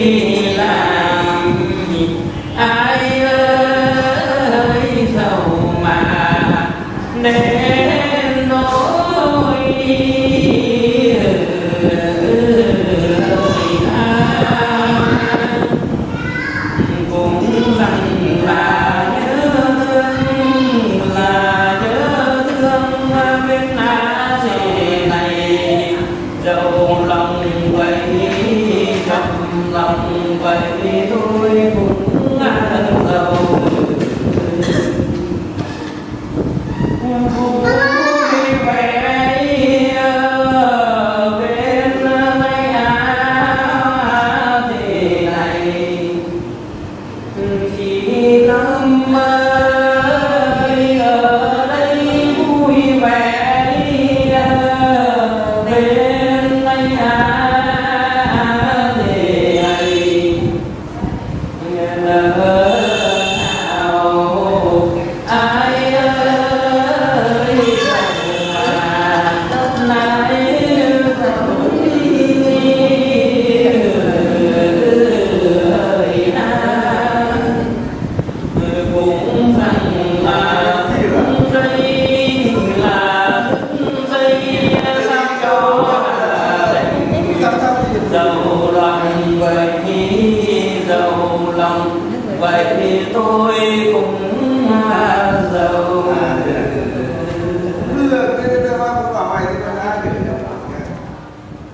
Amém. Vậy thì tôi cũng